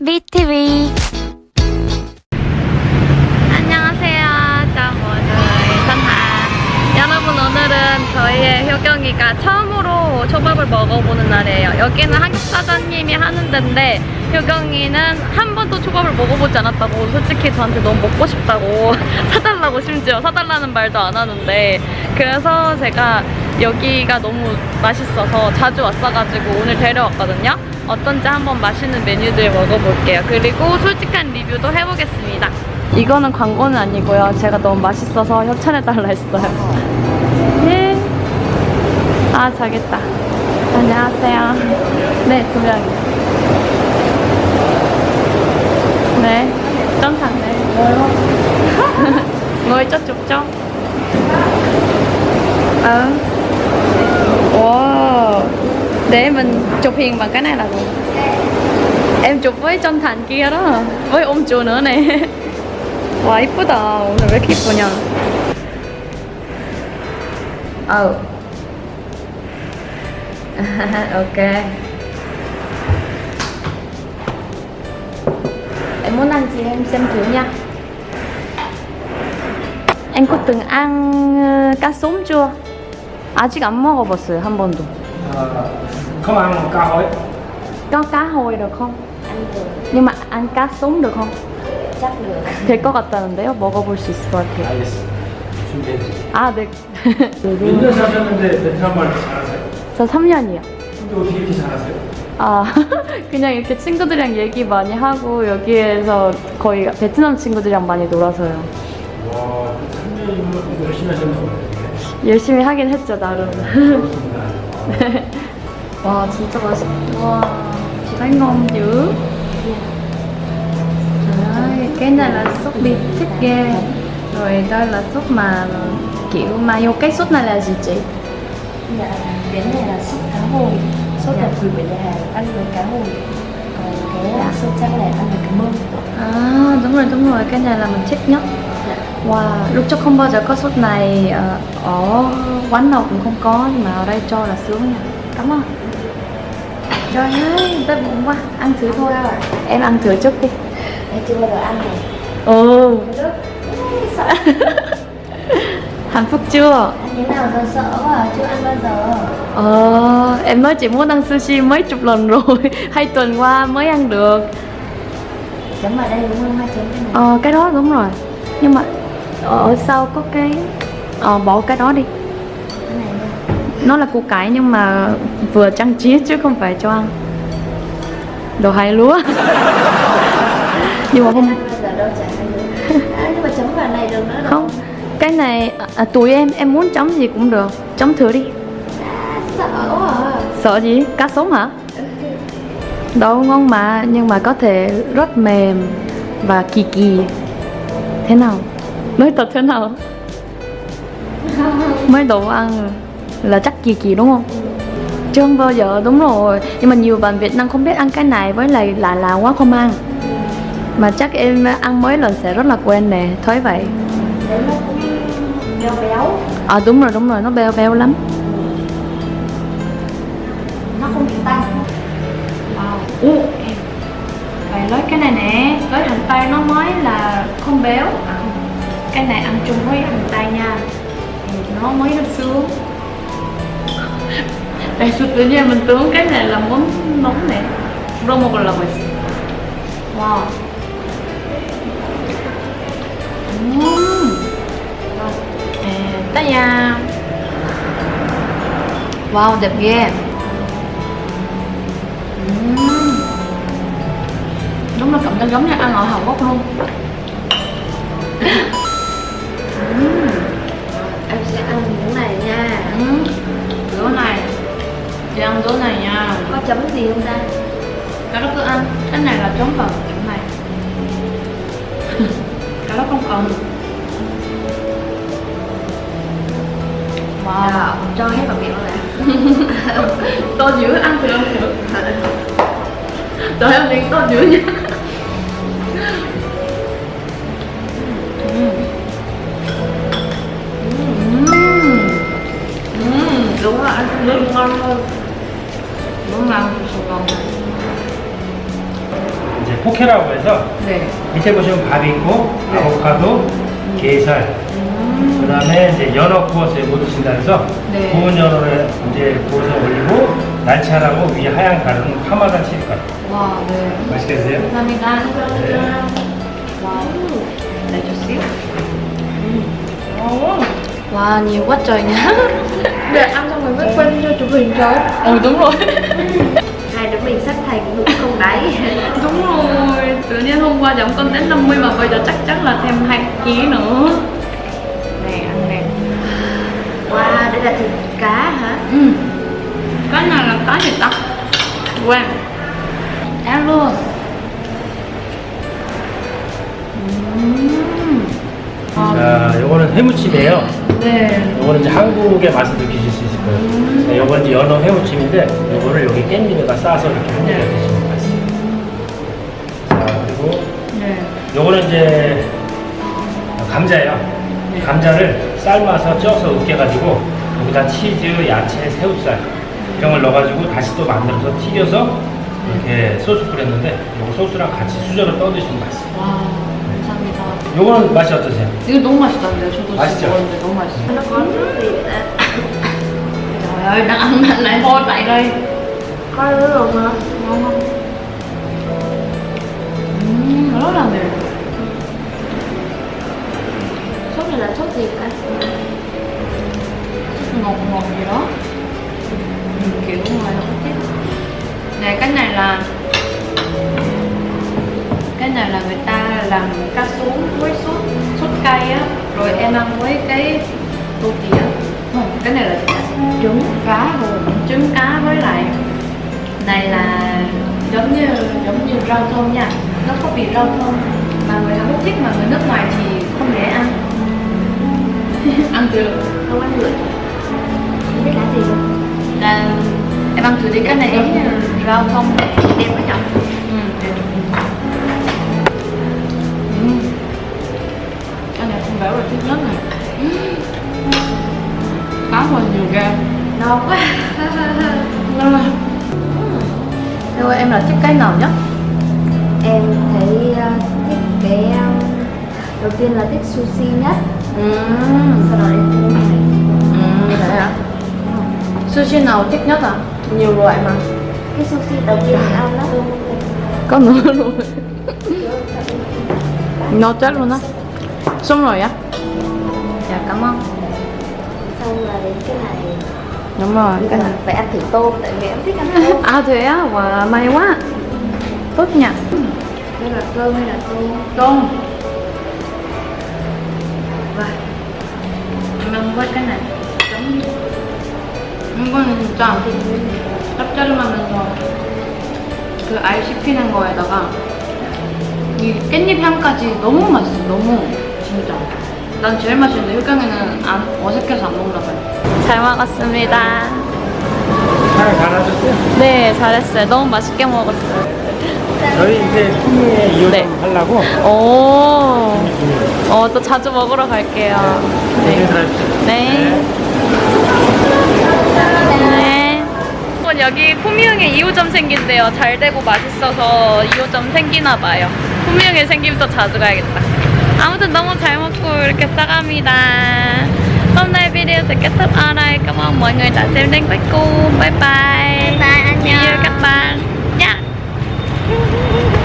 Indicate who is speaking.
Speaker 1: BTV 효경이가 처음으로 초밥을 먹어보는 날이에요 여기는 한국 사장님이 하는 데인데 효경이는 한 번도 초밥을 먹어보지 않았다고 솔직히 저한테 너무 먹고 싶다고 사달라고 심지어 사달라는 말도 안 하는데 그래서 제가 여기가 너무 맛있어서 자주 왔어가지고 오늘 데려왔거든요. 어떤지 한번 맛있는 메뉴들 먹어볼게요. 그리고 솔직한 리뷰도 해보겠습니다. 이거는 광고는 아니고요. 제가 너무 맛있어서 협찬해달라 했어요. 예. 아 자겠다 안녕하세요 네두 명이요 네, 좀 샀네. Ngồi cho chụp cho. Ờ. Wow. Để mình chụp hình bằng cái này là được. Em chụp với Trân Thành kia đó, với ông chủ nữa nè. 와 이쁘다. 오늘 왜 이렇게 이쁘냐? 아우. ok. Em muốn ăn gì em xem thử nha Em có từng ăn ờ, cá sống chưa? 아직 안 먹어봤어요 한 번도
Speaker 2: Ờ, không ăn cá hối
Speaker 1: Có cá hồi được không?
Speaker 3: ăn được
Speaker 1: Nhưng mà ăn cá sống được không?
Speaker 3: chắc được
Speaker 1: 될 것 같다는데요? 먹어볼 수 있을 것 같아요
Speaker 2: 알겠어 준비했지
Speaker 1: 아 네.
Speaker 2: 몇년 사셨는데 베트남 말 잘하세요?
Speaker 1: 저 3년이요.
Speaker 2: 근데 어떻게 이렇게 잘하세요?
Speaker 1: 아 그냥 이렇게 친구들이랑 얘기 많이 하고 여기에서 거의 베트남 친구들이랑 많이 놀아서요.
Speaker 2: 와 3년이면 열심히 하셨나 보네
Speaker 1: 열심히 하긴 했죠 나름.
Speaker 2: 그렇습니다.
Speaker 1: 와 진짜 맛있다. 와 Đấy, cái này là sốt beef thích ghê rồi đây là sốt mà kiểu mayo cái sốt này là gì chị
Speaker 3: dạ cái này là sốt cá hồi. Sốt đặc biệt của nhà hàng ăn với cá hồi. Còn cái
Speaker 1: Dạ.
Speaker 3: sốt trắng này ăn với cá mông
Speaker 1: à đúng rồi đúng rồi. Cái này là mình thích nhất.
Speaker 3: Dạ.
Speaker 1: Wow, lúc trước không bao giờ có sốt này ờ, ở quán nào cũng không có nhưng mà ở đây cho là sướng nha. Cảm ơn. Trời ơi, đói bụng quá, ăn thử thôi. Em ăn thử trước đi.
Speaker 3: Em chưa bao giờ ăn này
Speaker 1: Ừ,
Speaker 3: sợ
Speaker 1: hạnh phúc chưa?
Speaker 3: thế nào giờ sợ quá à, chưa ăn bao giờ
Speaker 1: Ờ, em nói chị muốn ăn sushi mấy chục lần rồi. Hai tuần qua mới ăn được.
Speaker 3: Chấm vào đây đúng không? Hai chấm cái này.
Speaker 1: Ờ, cái đó đúng rồi. Nhưng mà ở sau có cái Ờ, bỏ cái đó đi.
Speaker 3: Cái này
Speaker 1: Nó là củ cải nhưng mà vừa trang trí chứ không phải cho ăn. Đồ hai lúa. Nhưng mà không
Speaker 3: ăn bao giờ đâu chả ăn được. À, nhưng mà chấm vào này được nữa
Speaker 1: không Cái này à, tụi em em muốn chấm gì cũng được Chấm thử đi
Speaker 3: à, sợ quá à
Speaker 1: Sợ gì? Cá sống hả? Đâu ngon mà Nhưng mà có thể rất mềm Và kỳ kỳ Thế nào? Nói thật thế nào? Mấy đồ ăn là chắc kỳ kỳ đúng không? Chưa không bao giờ, đúng rồi Nhưng mà nhiều bạn Việt Nam không biết ăn cái này Với lại lạ lạ quá không ăn Mà chắc em ăn mấy lần sẽ rất là quen nè Thấy vậy
Speaker 3: béo béo.
Speaker 1: À đúng rồi, đúng rồi, nó beo beo lắm.
Speaker 3: Nó không bị tanh.
Speaker 1: Wow. Em Phải nói cái này nè, với hành tây nó mới là không béo. À. Cái này ăn chung với hành tây nha. Thì nó mới nó sướng. Tại sự tự nhiên mình tưởng cái này là món nóng nè. Rồi một lần rồi Wow. Uhm. Wow, đẹp ghê. Ừm. Đúng là cảm giác giống như ăn ở Hàn Quốc luôn. Ừm.
Speaker 3: em sẽ ăn miếng này nha.
Speaker 1: Ừm. Bữa này. Chị ăn bữa này nha.
Speaker 3: Có chấm gì không ta?
Speaker 1: Cái đó cứ ăn. Cái này là chấm vào chỗ này. Cái đó không cần. Wow.
Speaker 3: Cho hết vào miệng luôn nè
Speaker 1: To dữ ăn thử ăn thử Trời ơi miệng to dữ nha đúng là ăn rất ngon hơn đúng ngon ngon
Speaker 2: 이제 포케라고 해서
Speaker 1: 네.
Speaker 2: 밑에 보시면 밥이 있고
Speaker 1: 네.
Speaker 2: 아보카도, 게살, 그 다음에 이제 연어 구워서 못 드신다 해서
Speaker 1: 네.
Speaker 2: 구운 연어를 이제 구워서 올리고 날치알하고 위에 하얀 가루는 파마산 치즈가루.
Speaker 1: 와, 네.
Speaker 2: 맛있게 드세요.
Speaker 1: 감사합니다.
Speaker 2: 네.
Speaker 1: Wow. Để chút xíu. Wow, nhiều quá trời nha.
Speaker 3: Để ăn xong rồi mới quên cho chụp hình cho
Speaker 1: Ừ đúng rồi.
Speaker 3: Hai đứa mình sắp thành bụng không đáy
Speaker 1: đúng rồi. Tự nhiên hôm qua giảm con đến 50 mà bây giờ chắc chắn là thêm 2 kg nữa.
Speaker 3: Là thịt cá hả?
Speaker 1: Ừ. Cái này là cá gì ta? Quên. Ăn luôn. 음. 아,
Speaker 2: 자, 요거는 해무침이에요.
Speaker 1: 네.
Speaker 2: 요거는 이제 한국의 맛을 느끼실 수 있을 거예요. 네, 요건 이제 연어 해무침인데 요거를 여기 깻잎에다 싸서 이렇게 한 입에 드시면 맛있어요. 자, 그리고
Speaker 1: 네.
Speaker 2: 요거는 이제 감자예요.
Speaker 1: 네.
Speaker 2: 감자를 삶아서 쪄서 으깨가지고 여기다 치즈, 야채, 새우살 이런 걸 넣어가지고 다시 또 만들어서 튀겨서 이렇게 소스 뿌렸는데 요거 소스랑 같이 수저로 떠드시면 맛있어요.
Speaker 1: 와, 감사합니다.
Speaker 2: 요거는 맛이 어떠세요?
Speaker 1: 이거 너무 맛있던데요? 저도
Speaker 2: 맛있죠?
Speaker 1: 진짜 먹었는데 너무 맛있어요. Trời ơi, đang ăn mạnh lại hôi tại đây.
Speaker 3: Có nước luôn hả?
Speaker 1: Ngon không? Ừm, rất là mềm.
Speaker 3: Này là sốt gì cả?
Speaker 1: ngọt ngọt gì đó. Kiểu nó có tiếp này cái này là cái này là người ta làm cá xuống với sốt sốt cay á. Rồi em ăn với cái tô tỉa không cái này là trứng. Cá rồi trứng cá với lại này là giống như giống như rau thơm nha. Nó có vị rau thơm mà người Hàn Quốc thích mà người nước ngoài thì không dễ ăn ăn được
Speaker 3: Không ăn được Không biết lá gì luôn
Speaker 1: là em ăn thử đi cái này giống như rau không
Speaker 3: Đẹp quá nhở?
Speaker 1: ừ. ừ. cái này không béo là thích nhất này cá hồi nhiều ghê
Speaker 3: No quá
Speaker 1: ngon rồi Theo em là thích cái nào nhất?
Speaker 3: Em thấy uh, thích cái um, Đầu tiên là thích sushi nhất
Speaker 1: Ừ.
Speaker 3: Sau đó đến cái này
Speaker 1: Ừ, thế hả? Sushi nào thích nhất à? Nhiều loại mà.
Speaker 3: Cái sushi đầu tiên mình ăn đó.
Speaker 1: Có nữa luôn. Nó chết luôn á. Xong rồi á? Dạ cảm ơn.
Speaker 3: Xong là đến cái này.
Speaker 1: Đúng rồi,
Speaker 3: Bây
Speaker 1: cái này.
Speaker 3: Phải ăn thử tôm Tại vì em thích ăn tôm.
Speaker 1: À thế á, wow, may quá. Tốt nha.
Speaker 3: Đây là cơm hay là tôm?
Speaker 1: Tôm 이거는 진짜 짭짤하면서 그 아이스크림 거에다가 이 깻잎 향까지 너무 맛있어 너무 진짜. 난 제일 맛있는데 효경이는 안, 어색해서 안 먹나 봐요. 잘 먹었습니다.
Speaker 2: 잘 잘하셨어요?
Speaker 1: 네 잘했어요. 너무 맛있게 먹었어요
Speaker 2: 저희 이제 품위에 이용
Speaker 1: 네.
Speaker 2: 하려고
Speaker 1: 오, 어, 또 자주 먹으러 갈게요
Speaker 2: 네.
Speaker 1: 네. 네. 어, 여기 품위흥에 2호점 생긴대요. 잘 되고 맛있어서 2호점 생기나 봐요. 품위흥에 생기면 또 자주 가야겠다. 아무튼 너무 잘 먹고 이렇게 싸갑니다. Hôm nay video sẽ kết thúc ở đây. Cảm ơn mọi người đã xem đến cuối cùng. Bye bye.
Speaker 3: Bye,
Speaker 1: See you
Speaker 3: 안녕
Speaker 1: các bạn. Yeah. Woo-hoo-hoo-hoo!